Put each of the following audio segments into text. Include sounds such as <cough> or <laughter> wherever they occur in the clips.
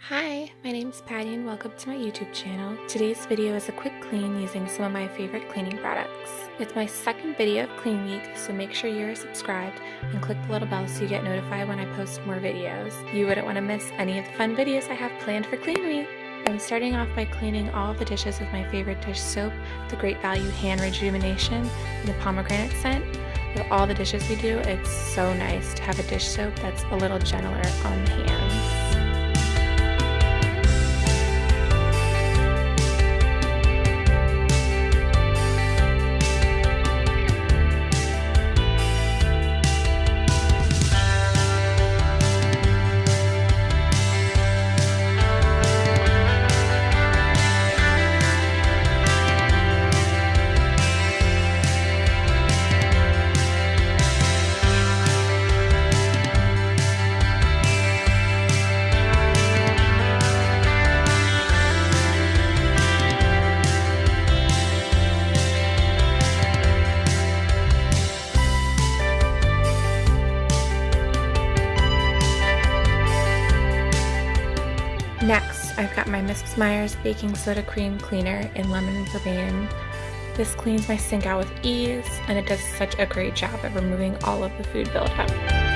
Hi, my name is Patty and welcome to my YouTube channel. Today's video is a quick clean using some of my favorite cleaning products. It's my second video of Clean Week, so make sure you're subscribed and click the little bell so you get notified when I post more videos. You wouldn't want to miss any of the fun videos I have planned for Clean Week. I'm starting off by cleaning all the dishes with my favorite dish soap, the Great Value Hand Rejuvenation, and the pomegranate scent. With all the dishes we do, it's so nice to have a dish soap that's a little gentler on the hands. My Mrs. Meyer's Baking Soda Cream Cleaner in Lemon and Verbena. This cleans my sink out with ease, and it does such a great job at removing all of the food buildup.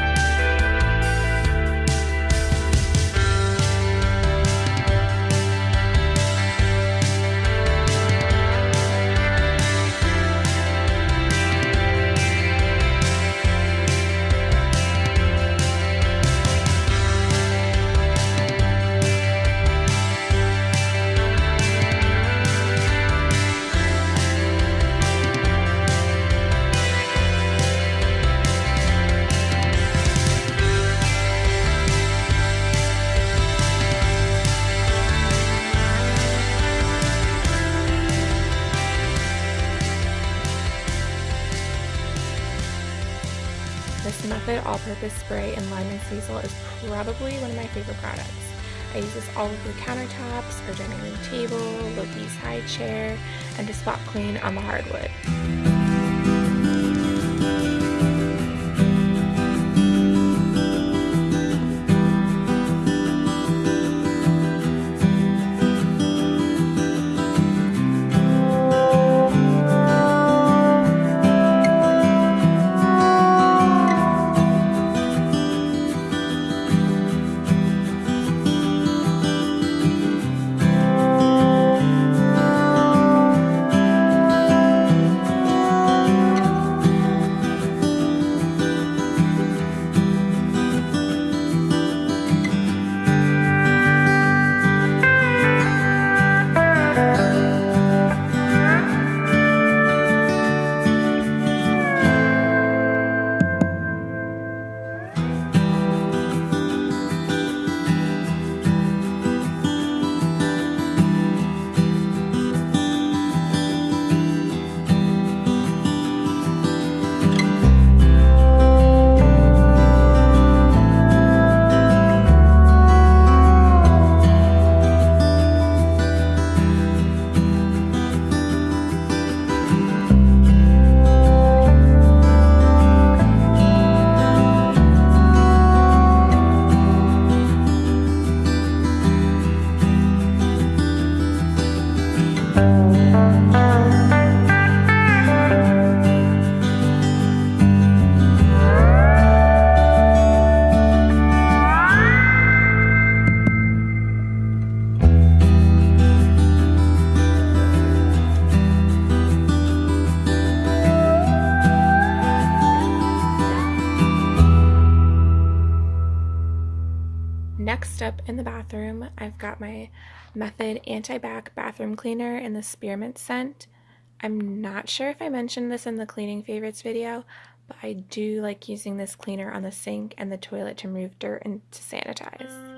Method All-Purpose Spray in Lime and Sisal is probably one of my favorite products. I use this all over countertops, our dining room table, Loki's high chair, and to spot clean on the hardwood. Next up in the bathroom, I've got my Method Anti-Bac Bathroom Cleaner in the Spearmint scent. I'm not sure if I mentioned this in the cleaning favorites video, but I do like using this cleaner on the sink and the toilet to remove dirt and to sanitize.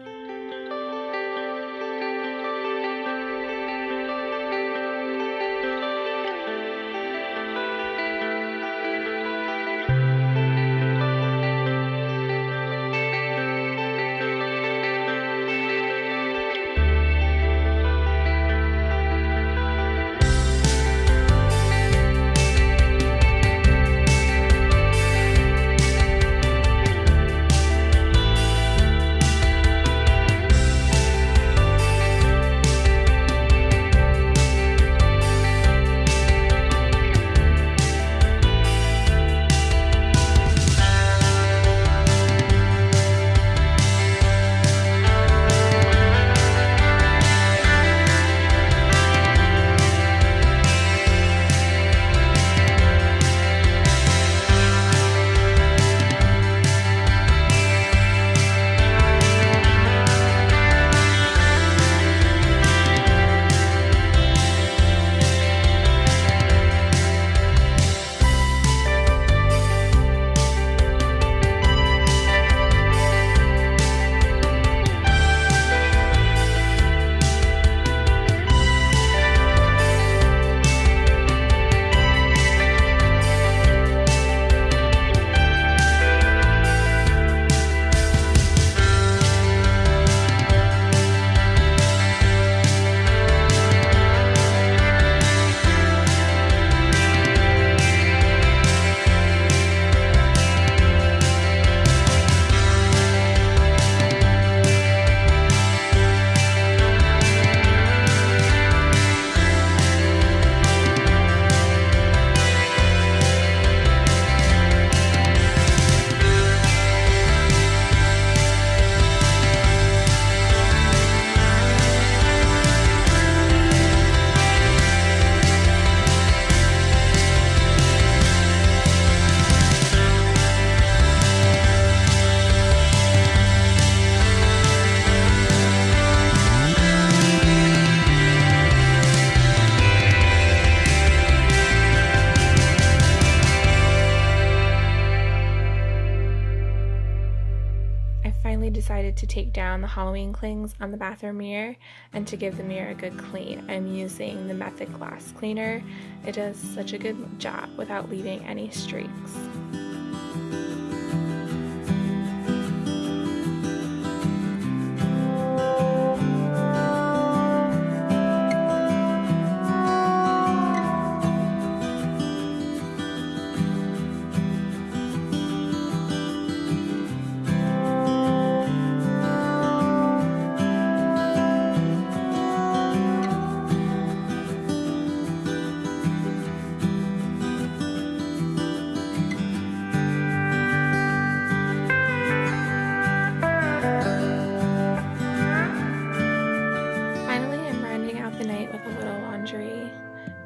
To take down the Halloween clings on the bathroom mirror and to give the mirror a good clean. I'm using the Method Glass Cleaner. It does such a good job without leaving any streaks.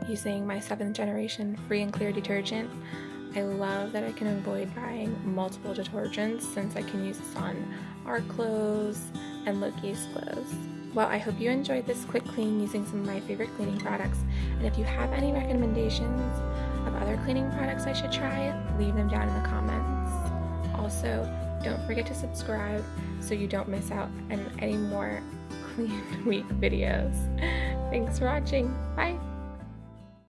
Using my 7th generation free and clear detergent. I love that I can avoid buying multiple detergents since I can use this on our clothes and Loki's clothes. Well, I hope you enjoyed this quick clean using some of my favorite cleaning products. And if you have any recommendations of other cleaning products I should try, leave them down in the comments. Also, don't forget to subscribe so you don't miss out on any more <laughs> clean week videos. Thanks for watching. Bye!